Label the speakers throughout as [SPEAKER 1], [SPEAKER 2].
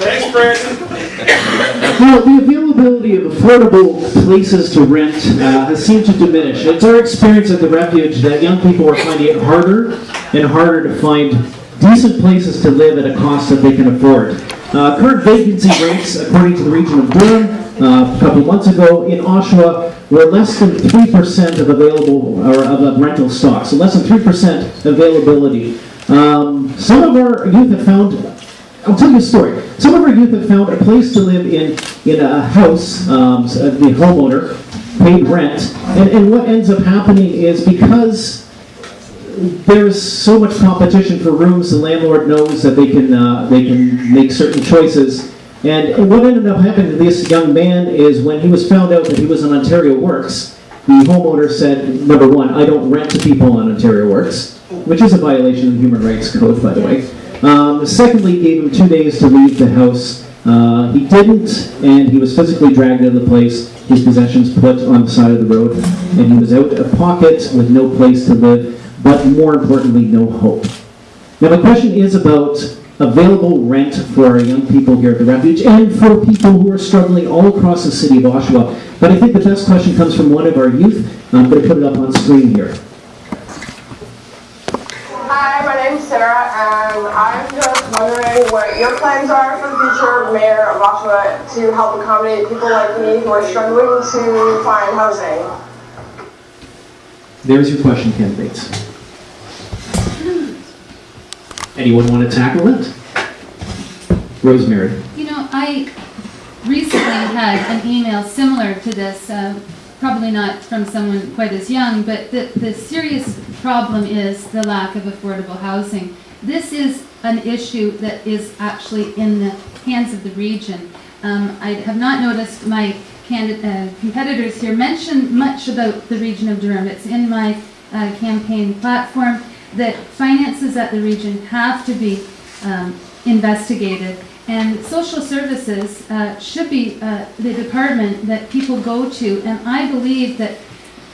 [SPEAKER 1] Thanks, Brandon.
[SPEAKER 2] Well, the availability of affordable places to rent uh, has seemed to diminish. It's our experience at the refuge that young people are finding it harder and harder to find decent places to live at a cost that they can afford. Uh, current vacancy rates, according to the region of Durham, uh, a couple months ago in Oshawa, were less than 3% of available, or of rental stock, so less than 3% availability. Um, some of our youth have found I'll tell you a story. Some of our youth have found a place to live in, in a house, um, the homeowner paid rent, and, and what ends up happening is because there's so much competition for rooms, the landlord knows that they can, uh, they can make certain choices. And what ended up happening to this young man is when he was found out that he was on Ontario Works, the homeowner said, number one, I don't rent to people on Ontario Works, which is a violation of the Human Rights Code, by the way. Um, secondly, gave him two days to leave the house. Uh, he didn't, and he was physically dragged out of the place, his possessions put on the side of the road, and he was out of pocket with no place to live, but more importantly, no hope. Now, my question is about available rent for our young people here at the refuge and for people who are struggling all across the city of Oshawa. But I think the best question comes from one of our youth. I'm going to put it up on screen here.
[SPEAKER 3] Hi, my name's Sarah, and I'm just wondering what your plans are for the future mayor of Oshawa to help accommodate people like me who are struggling to find housing.
[SPEAKER 2] There's your question, candidates. Anyone want to tackle it? Rosemary.
[SPEAKER 4] You know, I recently had an email similar to this, uh, probably not from someone quite as young, but the, the serious problem is the lack of affordable housing. This is an issue that is actually in the hands of the region. Um, I have not noticed my uh, competitors here mention much about the region of Durham. It's in my uh, campaign platform that finances at the region have to be um, investigated. And social services uh, should be uh, the department that people go to. And I believe that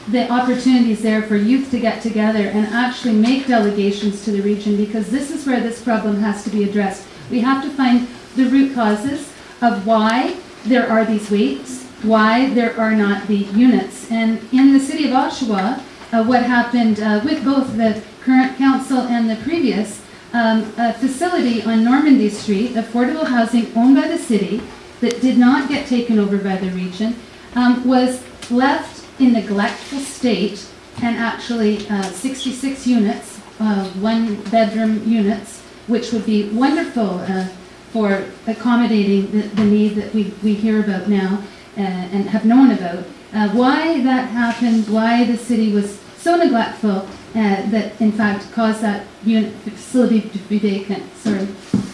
[SPEAKER 4] the opportunities there for youth to get together and actually make delegations to the region because this is where this problem has to be addressed. We have to find the root causes of why there are these waits, why there are not the units. And in the city of Oshawa, uh, what happened uh, with both the current council and the previous, um, a facility on Normandy Street, affordable housing owned by the city, that did not get taken over by the region, um, was left in neglectful state and actually uh, 66 units, uh, one-bedroom units, which would be wonderful uh, for accommodating the, the need that we, we hear about now uh, and have known about. Uh, why that happened, why the city was so neglectful uh, that in fact caused that unit facility to be vacant. Sorry,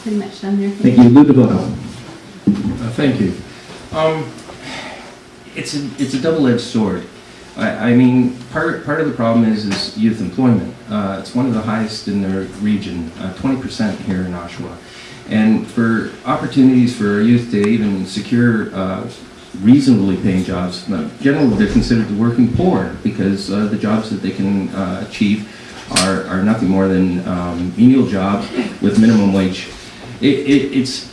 [SPEAKER 4] pretty much done there.
[SPEAKER 2] Thank you. Lou DeVoto.
[SPEAKER 5] Uh, Thank you. Um, It's a, it's a double-edged sword. I, I mean, part, part of the problem is, is youth employment. Uh, It's one of the highest in the region, uh, 20% here in Oshawa. And for opportunities for our youth to even secure uh, reasonably paying jobs, generally they're considered the working poor because uh, the jobs that they can uh, achieve are, are nothing more than um, menial jobs with minimum wage. It, it, it's,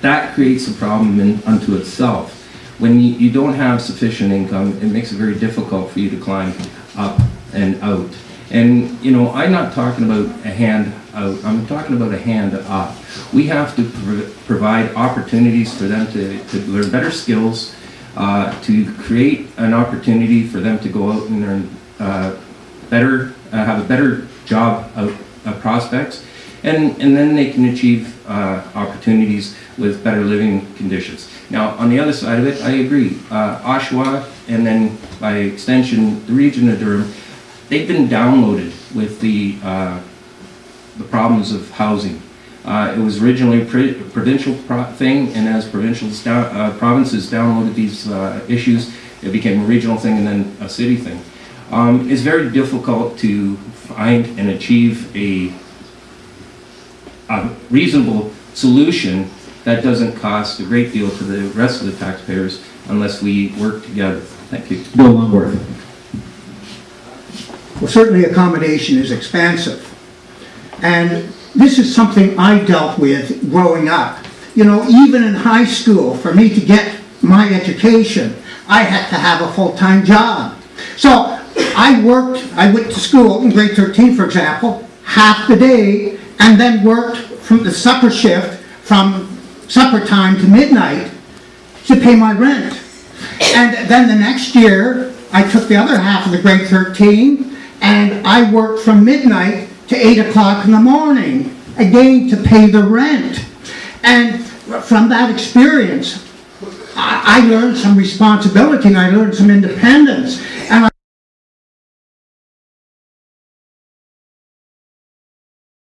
[SPEAKER 5] that creates a problem in, unto itself. When you, you don't have sufficient income, it makes it very difficult for you to climb up and out. And, you know, I'm not talking about a hand out, I'm talking about a hand up. We have to pro- provide opportunities for them to, to learn better skills, uh, to create an opportunity for them to go out and learn uh, better, uh, have a better job out, prospects, and, and then they can achieve uh, opportunities with better living conditions. Now, on the other side of it, I agree. Uh, Oshawa, and then by extension, the region of Durham, they've been downloaded with the, uh, the problems of housing. Uh, it was originally a provincial pro- thing, and as provincials down, uh, provinces downloaded these uh, issues, it became a regional thing and then a city thing. Um, it's very difficult to find and achieve a, a reasonable solution that doesn't cost a great deal to the rest of the taxpayers unless we work together. Thank you.
[SPEAKER 2] Bill Longworth.
[SPEAKER 1] Well, certainly accommodation is expensive. And this is something I dealt with growing up. You know, even in high school, for me to get my education, I had to have a full-time job. So I worked, I went to school in grade 13, for example, half the day, and then worked from the supper shift from supper time to midnight to pay my rent. And then the next year, I took the other half of the grade 13, and I worked from midnight to 8 o'clock in the morning, again to pay the rent. And from that experience, I, I learned some responsibility and I learned some independence. And I